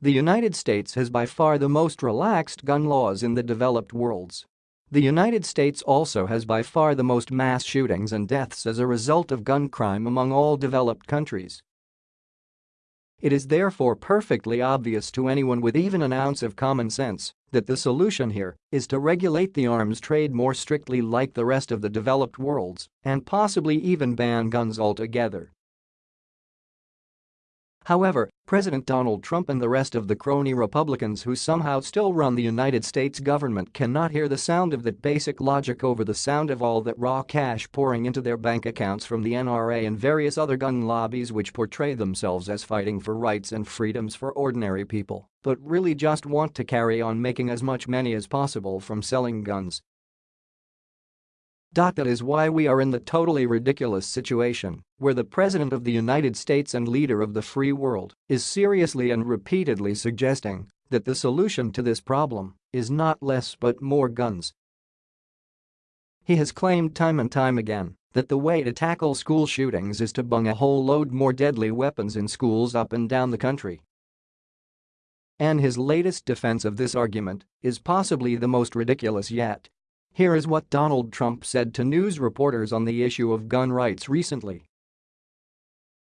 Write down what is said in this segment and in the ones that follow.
The United States has by far the most relaxed gun laws in the developed worlds. The United States also has by far the most mass shootings and deaths as a result of gun crime among all developed countries. It is therefore perfectly obvious to anyone with even an ounce of common sense that the solution here is to regulate the arms trade more strictly like the rest of the developed worlds and possibly even ban guns altogether. However, President Donald Trump and the rest of the crony Republicans who somehow still run the United States government cannot hear the sound of that basic logic over the sound of all that raw cash pouring into their bank accounts from the NRA and various other gun lobbies which portray themselves as fighting for rights and freedoms for ordinary people, but really just want to carry on making as much money as possible from selling guns that is why we are in the totally ridiculous situation where the President of the United States and leader of the free world is seriously and repeatedly suggesting that the solution to this problem is not less but more guns. He has claimed time and time again that the way to tackle school shootings is to bung a whole load more deadly weapons in schools up and down the country. And his latest defense of this argument is possibly the most ridiculous yet. Here is what Donald Trump said to news reporters on the issue of gun rights recently.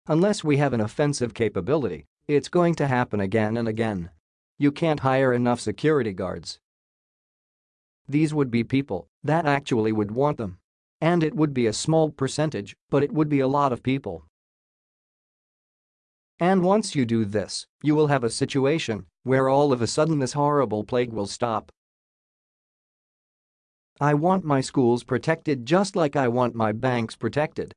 Unless we have an offensive capability, it's going to happen again and again. You can't hire enough security guards. These would be people that actually would want them. And it would be a small percentage, but it would be a lot of people. And once you do this, you will have a situation where all of a sudden this horrible plague will stop I want my schools protected just like I want my banks protected.